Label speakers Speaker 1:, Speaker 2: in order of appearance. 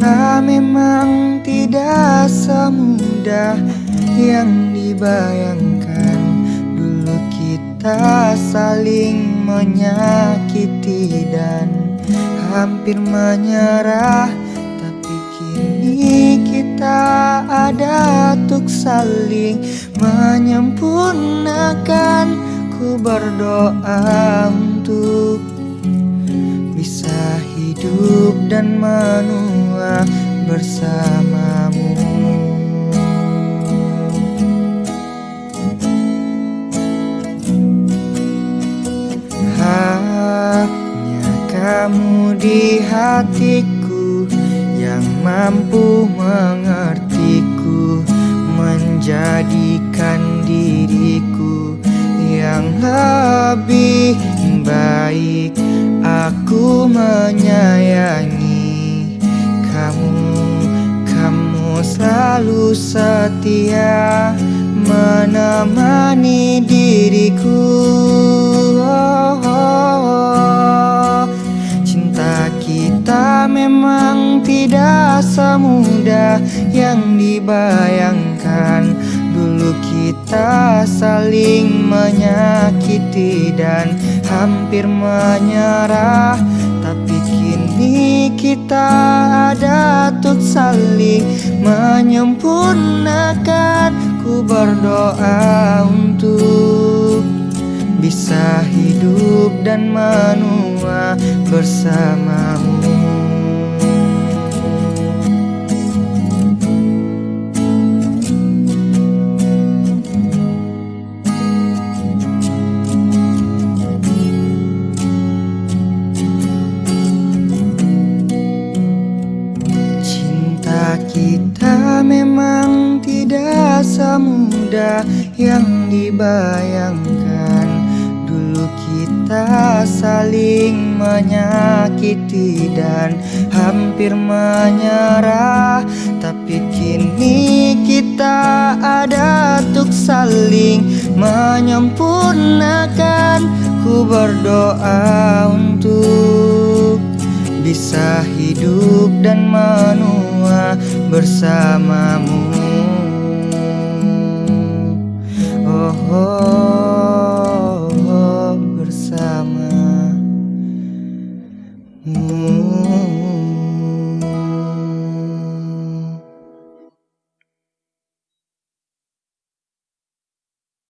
Speaker 1: kita memang tidak semudah yang dibayangkan. Dulu kita saling menyakiti dan hampir menyerah. Tapi kini kita ada untuk saling menyempurnakan. Ku berdoa untuk bisa hidup dan menua bersamamu. Hanya kamu di hatiku yang mampu mengertiku Menjadikan diriku yang lebih baik. Aku menyayangi selalu setia Menemani diriku oh, oh, oh. Cinta kita memang tidak semudah yang dibayangkan Dulu kita saling menyakiti dan hampir menyerah Tapi kini kita ada saling menyempurnakan Ku berdoa untuk bisa hidup dan menua bersamamu kita memang tidak semudah yang dibayangkan. Dulu kita saling menyakiti dan hampir menyerah. Tapi kini kita ada untuk saling menyempurnakan. Ku berdoa untuk bisa hidup dan menua bersamamu. Oh, oh.